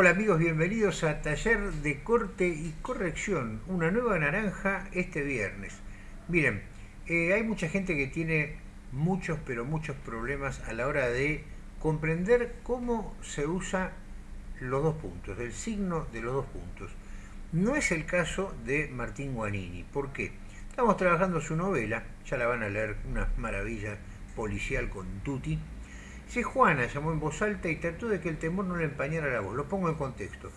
Hola amigos, bienvenidos a Taller de Corte y Corrección, una nueva naranja este viernes. Miren, eh, hay mucha gente que tiene muchos, pero muchos problemas a la hora de comprender cómo se usa los dos puntos, el signo de los dos puntos. No es el caso de Martín Guanini. ¿Por qué? Estamos trabajando su novela, ya la van a leer, una maravilla policial con Tutti, si Juana llamó en voz alta y trató de que el temor no le empañara la voz. Lo pongo en contexto.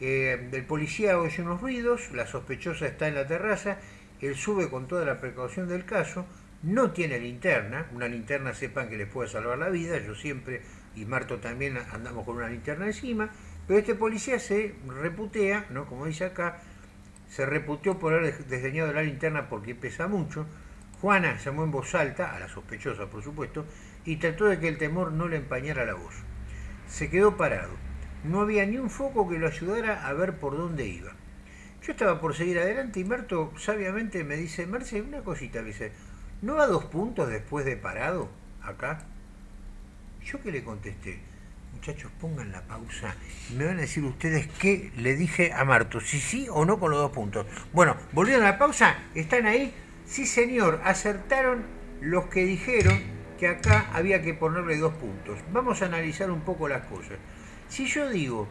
Eh, el policía oye unos ruidos, la sospechosa está en la terraza, él sube con toda la precaución del caso, no tiene linterna, una linterna sepan que les puede salvar la vida, yo siempre y Marto también andamos con una linterna encima, pero este policía se reputea, ¿no? como dice acá, se reputeó por haber desdeñado la linterna porque pesa mucho, Juana llamó en voz alta, a la sospechosa por supuesto, y trató de que el temor no le empañara la voz. Se quedó parado. No había ni un foco que lo ayudara a ver por dónde iba. Yo estaba por seguir adelante y Marto sabiamente me dice, Marce, una cosita, dice, ¿no va dos puntos después de parado acá? Yo que le contesté, muchachos, pongan la pausa me van a decir ustedes qué le dije a Marto, si sí o no con los dos puntos. Bueno, volvieron a la pausa, ¿están ahí? Sí, señor, acertaron los que dijeron que acá había que ponerle dos puntos. Vamos a analizar un poco las cosas. Si yo digo,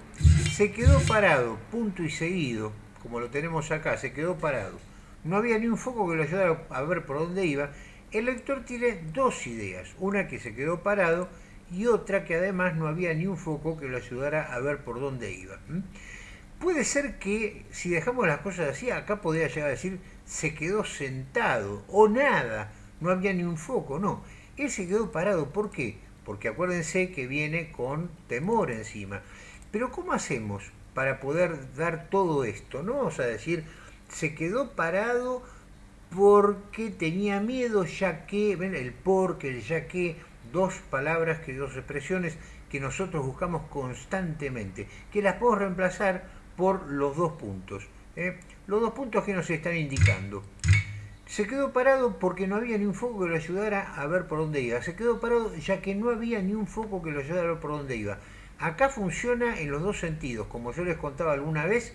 se quedó parado, punto y seguido, como lo tenemos acá, se quedó parado, no había ni un foco que lo ayudara a ver por dónde iba, el lector tiene dos ideas, una que se quedó parado y otra que además no había ni un foco que lo ayudara a ver por dónde iba. Puede ser que si dejamos las cosas así, acá podría llegar a decir se quedó sentado o nada, no había ni un foco, no. Él se quedó parado, ¿por qué? Porque acuérdense que viene con temor encima. Pero ¿cómo hacemos para poder dar todo esto? No vamos a decir, se quedó parado porque tenía miedo, ya que, ven, el porque, el ya que, dos palabras, que dos expresiones que nosotros buscamos constantemente, que las podemos reemplazar por los dos puntos. ¿eh? Los dos puntos que nos están indicando. Se quedó parado porque no había ni un foco que lo ayudara a ver por dónde iba. Se quedó parado ya que no había ni un foco que lo ayudara a ver por dónde iba. Acá funciona en los dos sentidos, como yo les contaba alguna vez.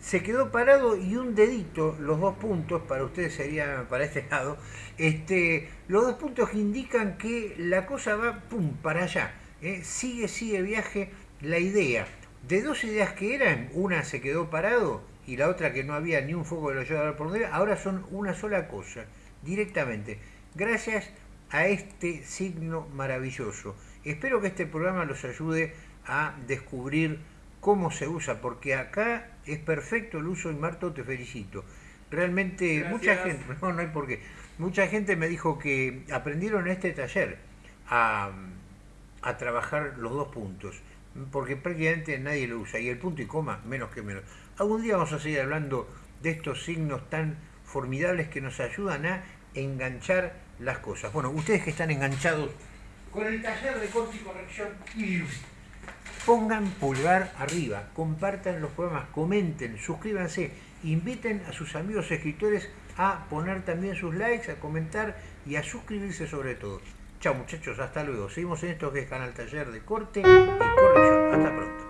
Se quedó parado y un dedito, los dos puntos, para ustedes sería para este lado, este, los dos puntos indican que la cosa va pum, para allá. ¿eh? Sigue, sigue viaje la idea. De dos ideas que eran, una se quedó parado y la otra que no había ni un foco de lo ayudara por donde ahora son una sola cosa, directamente, gracias a este signo maravilloso. Espero que este programa los ayude a descubrir cómo se usa, porque acá es perfecto el uso y Marto te felicito. Realmente mucha gente, no, no hay por qué, mucha gente me dijo que aprendieron en este taller a, a trabajar los dos puntos porque prácticamente nadie lo usa, y el punto y coma menos que menos. Algún día vamos a seguir hablando de estos signos tan formidables que nos ayudan a enganchar las cosas. Bueno, ustedes que están enganchados con el taller de corte y corrección, pongan pulgar arriba, compartan los programas, comenten, suscríbanse, inviten a sus amigos escritores a poner también sus likes, a comentar y a suscribirse sobre todo. Chao muchachos, hasta luego. Seguimos en esto que es Canal Taller de Corte y Corrección. Hasta pronto.